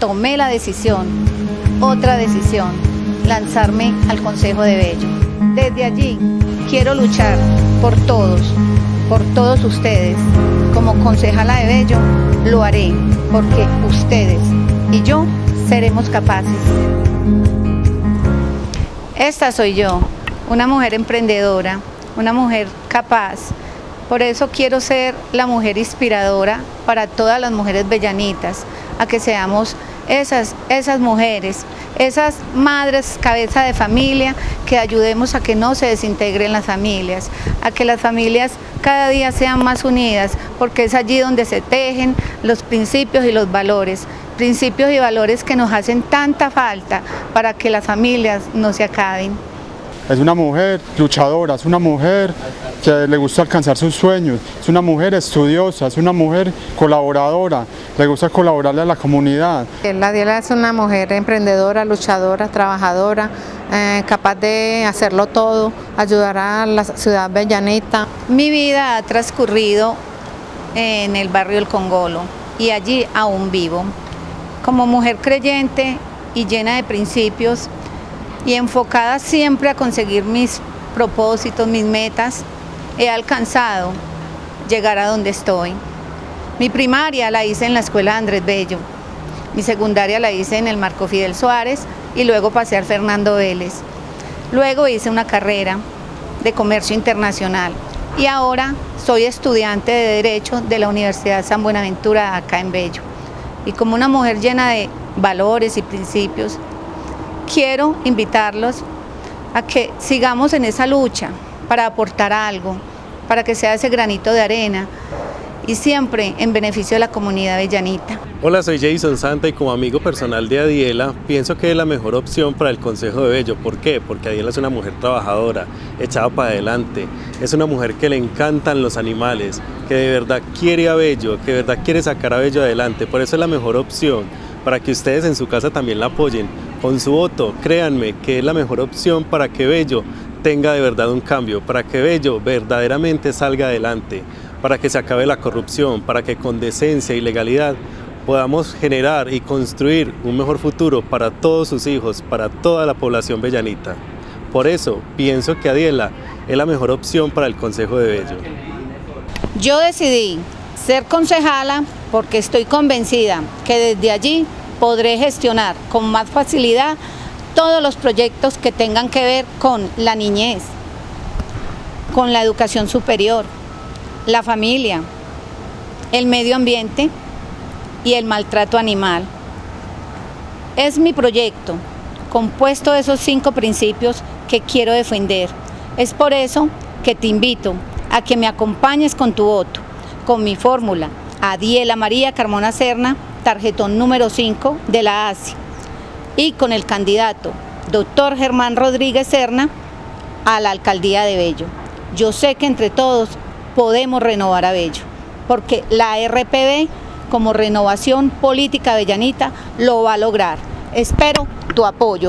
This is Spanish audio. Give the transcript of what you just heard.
tomé la decisión, otra decisión, lanzarme al Consejo de Bello. Desde allí quiero luchar por todos, por todos ustedes. Como concejala de Bello lo haré porque ustedes y yo seremos capaces. Esta soy yo, una mujer emprendedora, una mujer capaz. Por eso quiero ser la mujer inspiradora para todas las mujeres bellanitas, a que seamos esas, esas mujeres, esas madres cabeza de familia, que ayudemos a que no se desintegren las familias, a que las familias cada día sean más unidas, porque es allí donde se tejen los principios y los valores, principios y valores que nos hacen tanta falta para que las familias no se acaben. Es una mujer luchadora, es una mujer que le gusta alcanzar sus sueños, es una mujer estudiosa, es una mujer colaboradora, le gusta colaborarle a la comunidad. La Diela es una mujer emprendedora, luchadora, trabajadora, eh, capaz de hacerlo todo, ayudar a la ciudad bellanita. Mi vida ha transcurrido en el barrio El Congolo y allí aún vivo. Como mujer creyente y llena de principios, y enfocada siempre a conseguir mis propósitos, mis metas, he alcanzado llegar a donde estoy. Mi primaria la hice en la escuela Andrés Bello, mi secundaria la hice en el Marco Fidel Suárez y luego pasé al Fernando Vélez. Luego hice una carrera de comercio internacional y ahora soy estudiante de Derecho de la Universidad San Buenaventura acá en Bello. Y como una mujer llena de valores y principios, quiero invitarlos a que sigamos en esa lucha para aportar algo, para que sea ese granito de arena y siempre en beneficio de la comunidad bellanita. Hola, soy Jason Santa y como amigo personal de Adiela, pienso que es la mejor opción para el Consejo de Bello. ¿Por qué? Porque Adiela es una mujer trabajadora, echada para adelante, es una mujer que le encantan los animales, que de verdad quiere a Bello, que de verdad quiere sacar a Bello adelante, por eso es la mejor opción, para que ustedes en su casa también la apoyen, con su voto, créanme que es la mejor opción para que Bello tenga de verdad un cambio, para que Bello verdaderamente salga adelante, para que se acabe la corrupción, para que con decencia y legalidad podamos generar y construir un mejor futuro para todos sus hijos, para toda la población bellanita. Por eso pienso que Adiela es la mejor opción para el Consejo de Bello. Yo decidí ser concejala porque estoy convencida que desde allí podré gestionar con más facilidad todos los proyectos que tengan que ver con la niñez, con la educación superior, la familia, el medio ambiente y el maltrato animal. Es mi proyecto, compuesto de esos cinco principios que quiero defender. Es por eso que te invito a que me acompañes con tu voto, con mi fórmula, Adiela María Carmona Serna, tarjetón número 5 de la ASI, y con el candidato doctor Germán Rodríguez Serna a la alcaldía de Bello. Yo sé que entre todos podemos renovar a Bello, porque la RPB como renovación política bellanita lo va a lograr. Espero tu apoyo.